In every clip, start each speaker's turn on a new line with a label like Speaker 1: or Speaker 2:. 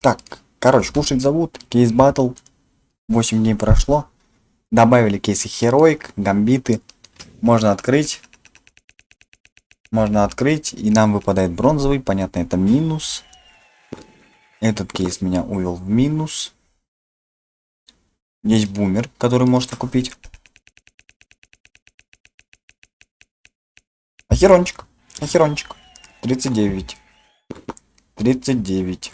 Speaker 1: Так, короче, кушать зовут. Кейс батл. 8 дней прошло. Добавили кейсы Heroic, гамбиты. Можно открыть. Можно открыть. И нам выпадает бронзовый. Понятно, это минус. Этот кейс меня увел в минус. Есть бумер, который можно купить. Ахерончик. Ахерончик. 39. 39.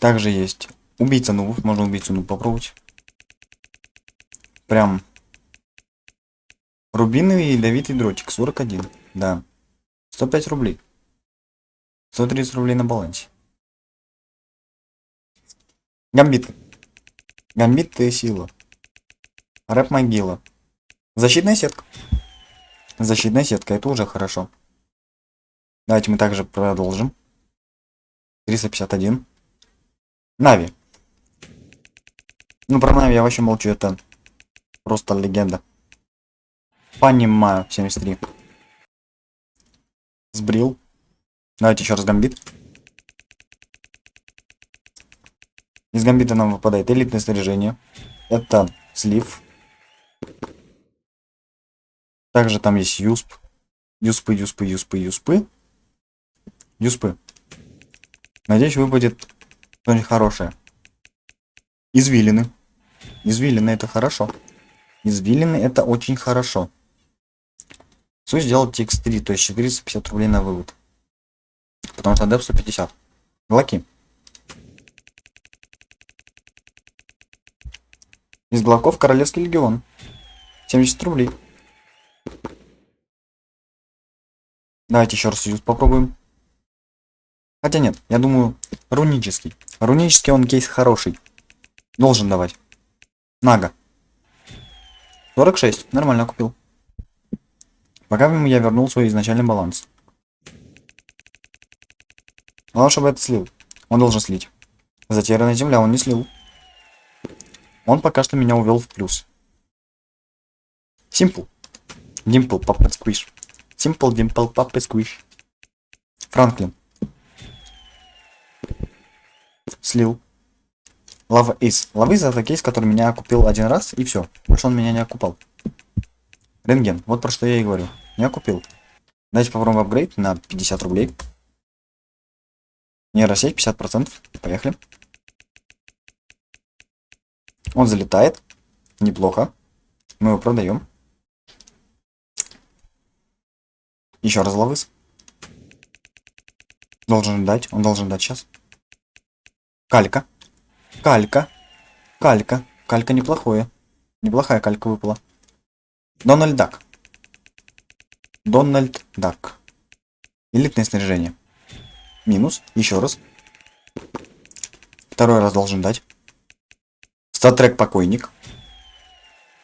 Speaker 1: Также есть убийца нубов. Можно убийцу нуб попробовать. Прям рубиновый ядовитый дротик. 41. Да. 105 рублей. 130 рублей на балансе. Гамбит. Гамбит ты сила. Рэп могила. Защитная сетка. Защитная сетка, это уже хорошо. Давайте мы также продолжим. 351. Нави. Ну, про Нави я вообще молчу, это просто легенда. Понимаю, 73. Сбрил. Давайте еще раз гамбит. Из гамбита нам выпадает элитное снаряжение. Это слив. Также там есть юсп. Юспы, юспы, юспы, юспы. Юспы. Надеюсь, выпадет что-нибудь хорошее. Извилины. Извилины это хорошо. Извилины это очень хорошо. Суть сделать TX3, то есть 450 рублей на вывод. Потому что деп 150. Глоки. Из глоков Королевский легион. 70 рублей. Давайте еще раз попробуем. Хотя нет, я думаю, рунический. Рунический он кейс хороший. Должен давать. Нага. 46. Нормально купил. Пока я вернул свой изначальный баланс. Главное, чтобы это слил. Он должен слить. Затерянная земля он не слил. Он пока что меня увел в плюс. Simple. Dimple, Papa Squish. Simple Dimple, Papa Squish. Франклин. Слил. Лава из. Лава из это кейс, который меня купил один раз, и все. Больше он меня не окупал. Рентген. Вот про что я и говорю. Не окупил. Давайте попробуем апгрейд на 50 рублей. Нейросеть 50%. Поехали. Он залетает. Неплохо. Мы его продаем. Еще раз ловыс. Должен дать. Он должен дать сейчас. Калька. Калька. Калька. Калька неплохое. Неплохая калька выпала. Дональд Дак. Дональд Дак. Элитное снаряжение. Минус. Еще раз. Второй раз должен дать. Статрек покойник.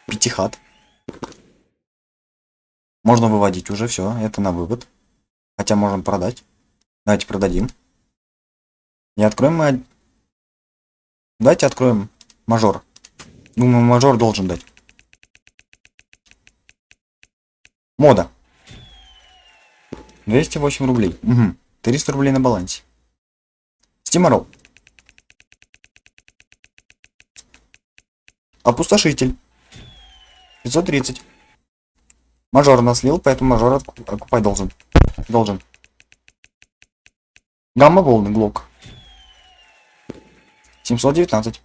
Speaker 1: Пятихат. Можно выводить уже, все, это на вывод. Хотя можем продать. Давайте продадим. И откроем мы... Давайте откроем мажор. Думаю, мажор должен дать. Мода. 208 рублей. Угу. 300 рублей на балансе. Стиморол. Опустошитель. 530. Мажор нас слил, поэтому мажор окупать должен. Должен. Гамма волны, глок. 719.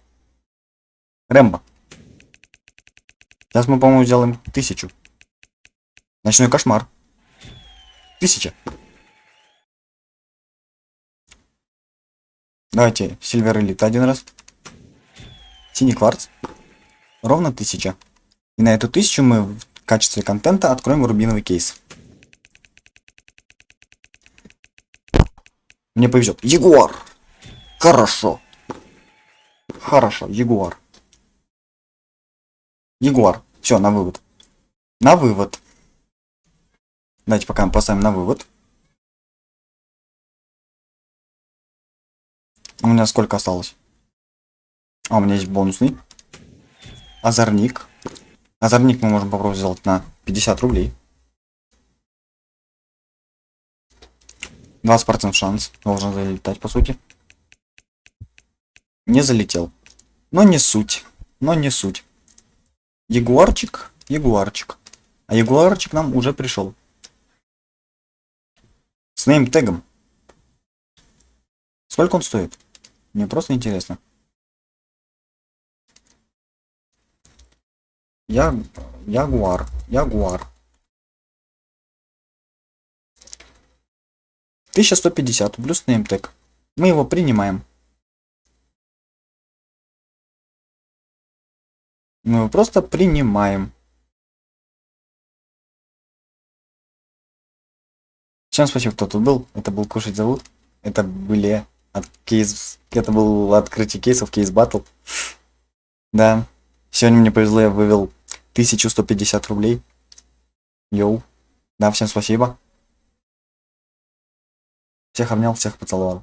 Speaker 1: Рэмбо. Сейчас мы, по-моему, сделаем тысячу. Ночной кошмар. Тысяча. Давайте Сильвер Элит один раз. Синий кварц. Ровно тысяча. И на эту тысячу мы в качестве контента откроем рубиновый кейс. Мне повезет. Ягуар. Хорошо. Хорошо, Ягуар. Ягуар. Все, на вывод. На вывод. Давайте пока мы поставим на вывод. У меня сколько осталось? А, у меня есть бонусный. Озорник. Озорник мы можем попробовать сделать на 50 рублей. 20% шанс. Должен залетать, по сути. Не залетел. Но не суть. Но не суть. Ягуарчик. Ягуарчик. А ягуарчик нам уже пришел. С нейм-тегом. Сколько он стоит? Мне просто интересно. Я... Ягуар. Ягуар. 1150 плюс неймтег. Мы его принимаем. Мы его просто принимаем. Всем спасибо, кто тут был. Это был Кушать зовут. Это были от кейс... Это был открытие кейсов, кейс батл. Да. Сегодня мне повезло, я вывел 1150 рублей. Йоу. Да, всем спасибо. Всех обнял, всех поцеловал.